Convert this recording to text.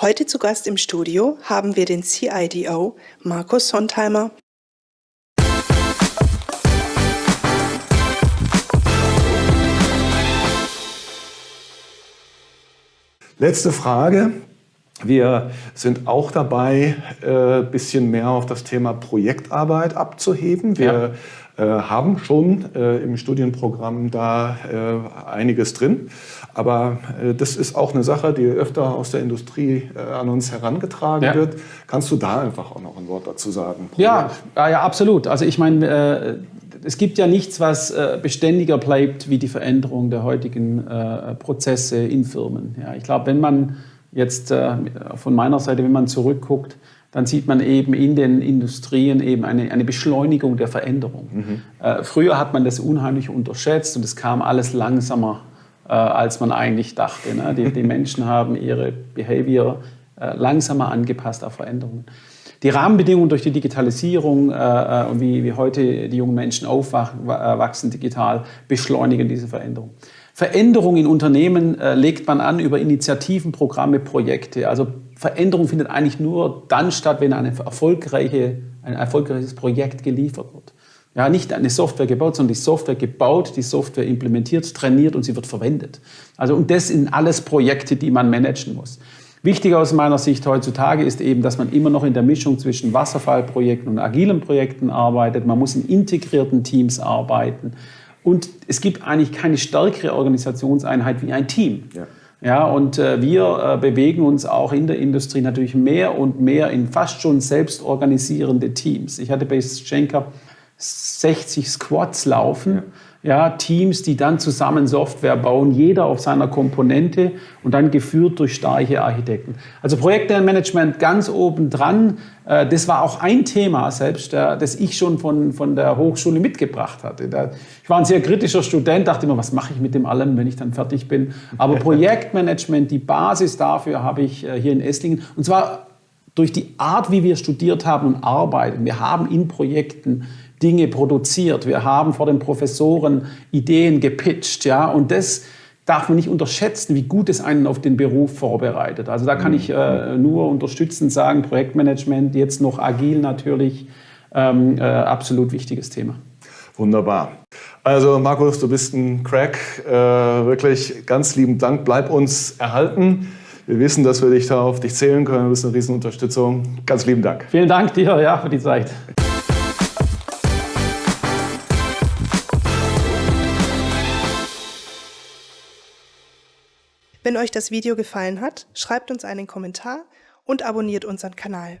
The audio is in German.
Heute zu Gast im Studio haben wir den CIDO Markus Sontheimer. Letzte Frage. Wir sind auch dabei, ein äh, bisschen mehr auf das Thema Projektarbeit abzuheben. Wir ja. Äh, haben schon äh, im Studienprogramm da äh, einiges drin. Aber das ist auch eine Sache, die öfter aus der Industrie an uns herangetragen ja. wird. Kannst du da einfach auch noch ein Wort dazu sagen? Ja, ja, absolut. Also ich meine, es gibt ja nichts, was beständiger bleibt wie die Veränderung der heutigen Prozesse in Firmen. Ja, ich glaube, wenn man jetzt von meiner Seite, wenn man zurückguckt, dann sieht man eben in den Industrien eben eine, eine Beschleunigung der Veränderung. Mhm. Äh, früher hat man das unheimlich unterschätzt und es kam alles langsamer, äh, als man eigentlich dachte. Ne? Die, die, Menschen haben ihre Behavior äh, langsamer angepasst auf Veränderungen. Die Rahmenbedingungen durch die Digitalisierung äh, äh, und wie, wie heute die jungen Menschen aufwachsen digital beschleunigen diese Veränderung. Veränderung in Unternehmen äh, legt man an über Initiativen, Programme, Projekte. Also Veränderung findet eigentlich nur dann statt, wenn eine erfolgreiche, ein erfolgreiches Projekt geliefert wird. Ja, nicht eine Software gebaut, sondern die Software gebaut, die Software implementiert, trainiert und sie wird verwendet. Also und das sind alles Projekte, die man managen muss. Wichtig aus meiner Sicht heutzutage ist eben, dass man immer noch in der Mischung zwischen Wasserfallprojekten und agilen Projekten arbeitet. Man muss in integrierten Teams arbeiten. Und es gibt eigentlich keine stärkere Organisationseinheit wie ein Team. Ja. Ja, und äh, wir äh, bewegen uns auch in der Industrie natürlich mehr und mehr in fast schon selbstorganisierende Teams. Ich hatte bei Schenker 60 Squads laufen. Ja ja, Teams, die dann zusammen Software bauen, jeder auf seiner Komponente und dann geführt durch starke Architekten. Also Projektmanagement ganz oben dran, äh, das war auch ein Thema selbst, das ich schon von, von der Hochschule mitgebracht hatte. Ich war ein sehr kritischer Student, dachte immer, was mache ich mit dem allem, wenn ich dann fertig bin. Aber Projektmanagement, die Basis dafür habe ich äh, hier in Esslingen und zwar durch die Art, wie wir studiert haben und arbeiten. Wir haben in Projekten Dinge produziert. Wir haben vor den Professoren Ideen gepitcht. Ja? Und das darf man nicht unterschätzen, wie gut es einen auf den Beruf vorbereitet. Also da kann mhm. ich äh, nur unterstützend sagen, Projektmanagement, jetzt noch agil natürlich, ähm, äh, absolut wichtiges Thema. Wunderbar. Also Markus, du bist ein Crack. Äh, wirklich ganz lieben Dank. Bleib uns erhalten. Wir wissen, dass wir dich da auf dich zählen können. Du bist eine Riesenunterstützung. Ganz lieben Dank. Vielen Dank dir ja, für die Zeit. Wenn euch das Video gefallen hat, schreibt uns einen Kommentar und abonniert unseren Kanal.